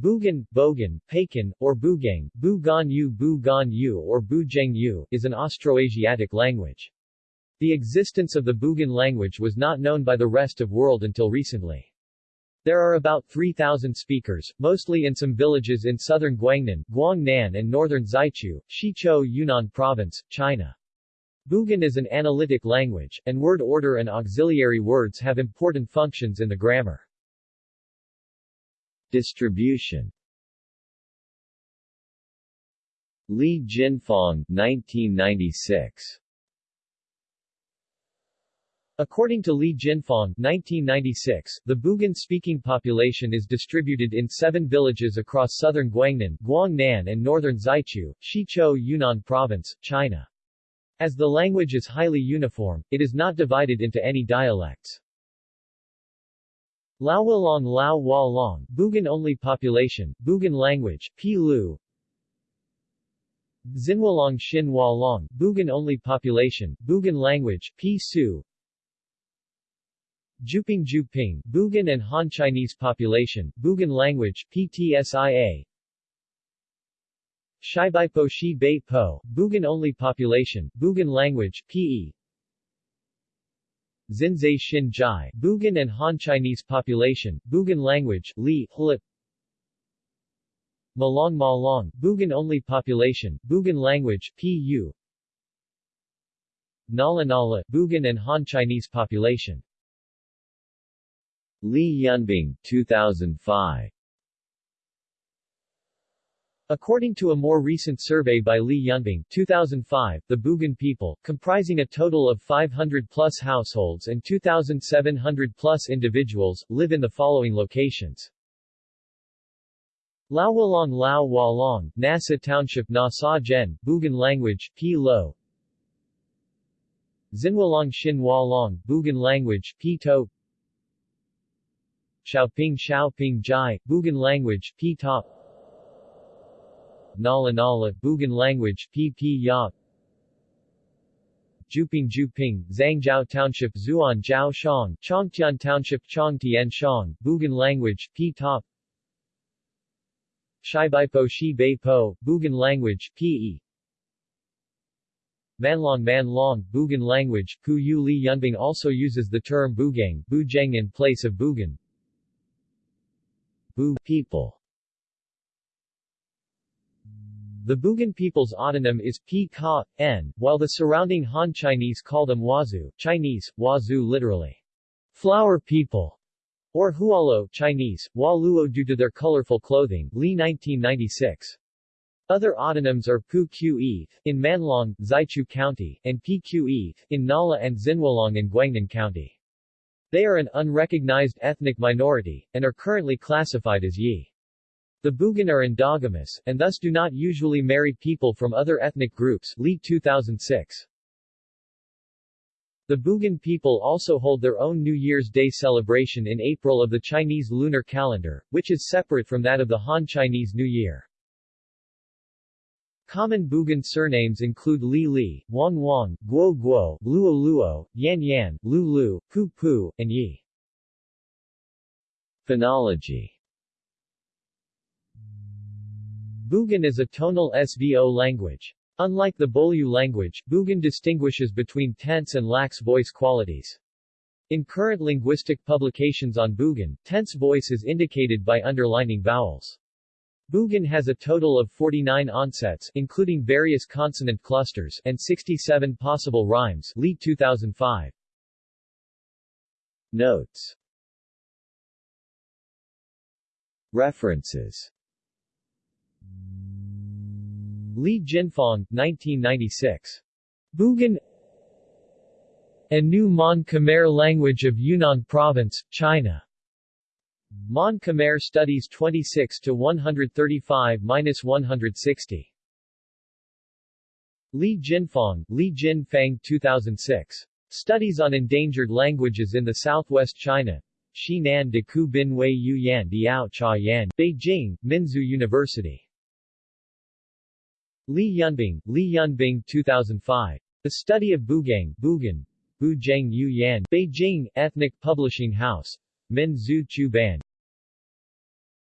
Bugan, Bogan, Pakan, or Bugang, Bugan-yu Bugan-yu or Bujeng-yu, is an Austroasiatic language. The existence of the Bugan language was not known by the rest of world until recently. There are about 3,000 speakers, mostly in some villages in southern Guangnan, Guangnan and northern Zaichu, Xiqiu Yunnan Province, China. Bugan is an analytic language, and word order and auxiliary words have important functions in the grammar. Distribution Li Jinfang 1996 According to Li Jinfang 1996, the Bugan-speaking population is distributed in seven villages across southern Guangnan, Guangnan and northern Zaichu, Xiqiu Yunnan Province, China. As the language is highly uniform, it is not divided into any dialects. Laowalong Lao Wa Long, Bugan-only population, Bugan language, Pilu Xinwalong Xin Long, Bugan-only population, Bugan language, P Su. Juping Juping, Bugan and Han Chinese population, Bugan language, PTSIA Shibaipo Shi Bei Po, Bugan-only population, Bugan language, PE Xinzai Xin Jai, Bugan and Han Chinese population, Bugan language, Li, Hlip Malong Malong, Bugan-only population, Bugan language, Pu. Nala Nala, Bugan and Han Chinese population. Li Yunbing, 2005 According to a more recent survey by Li Yunbing 2005, the Bugan people, comprising a total of 500-plus households and 2,700-plus individuals, live in the following locations. Laowalong Lao Walong, Nasa Township Na Sa Gen, Bugan language, P Lo. Xinwalong Xin Walong, Bugan language, P To. Xiaoping Xiaoping Jai, Bugan language, P Nala Nala, Bugan language, Pp Ya. Juping Juping, Zhangjiao Township Zuan Jiao Shang, Chongtian Township Chongtian Shang, Bugan language, P Top. Shibaipo Shi Bei Po, Bugan language, Pe Manlong Manlong, Bugan language, Pu Yu Li Yunbing also uses the term Bugang, Bujeng in place of Bugan. Bu people the Bugan people's autonym is P Ka, N, while the surrounding Han Chinese call them Wazu, Chinese, Wazu literally, flower people, or Hualo Chinese, Waluo due to their colorful clothing, Li 1996. Other autonyms are Pu Qe in Manlong, Zaichu County, and Pqe in Nala and Xinwalong in Guangnan County. They are an unrecognized ethnic minority, and are currently classified as Yi. The Bugan are endogamous, and thus do not usually marry people from other ethnic groups Li 2006. The Bugan people also hold their own New Year's Day celebration in April of the Chinese lunar calendar, which is separate from that of the Han Chinese New Year. Common Bugan surnames include Li Li, Wang Wang, Guo Guo, Luo Luo, Yan Yan, Lu Lu, Pu Pu, and Yi. Phonology Bugan is a tonal SVO language. Unlike the Bolyu language, Bugan distinguishes between tense and lax voice qualities. In current linguistic publications on Bugan, tense voice is indicated by underlining vowels. Bugan has a total of 49 onsets, including various consonant clusters, and 67 possible rhymes. Li 2005. Notes References Li Jinfang, 1996. Bugan A new Mon Khmer language of Yunnan Province, China. Mon Khmer Studies 26 to 135-160. Li Jinfang, Li Jin Fang 2006. Studies on Endangered Languages in the Southwest China. Xinan de Ku Bin Wei Yu Yan Diao Cha Yan, Beijing, Minzu University. Li Yunbing, Li Yunbing 2005. The Study of Bugang, Bugan, Bujang Yu Yan, Beijing, Ethnic Publishing House. Min Zhu Chu Ban.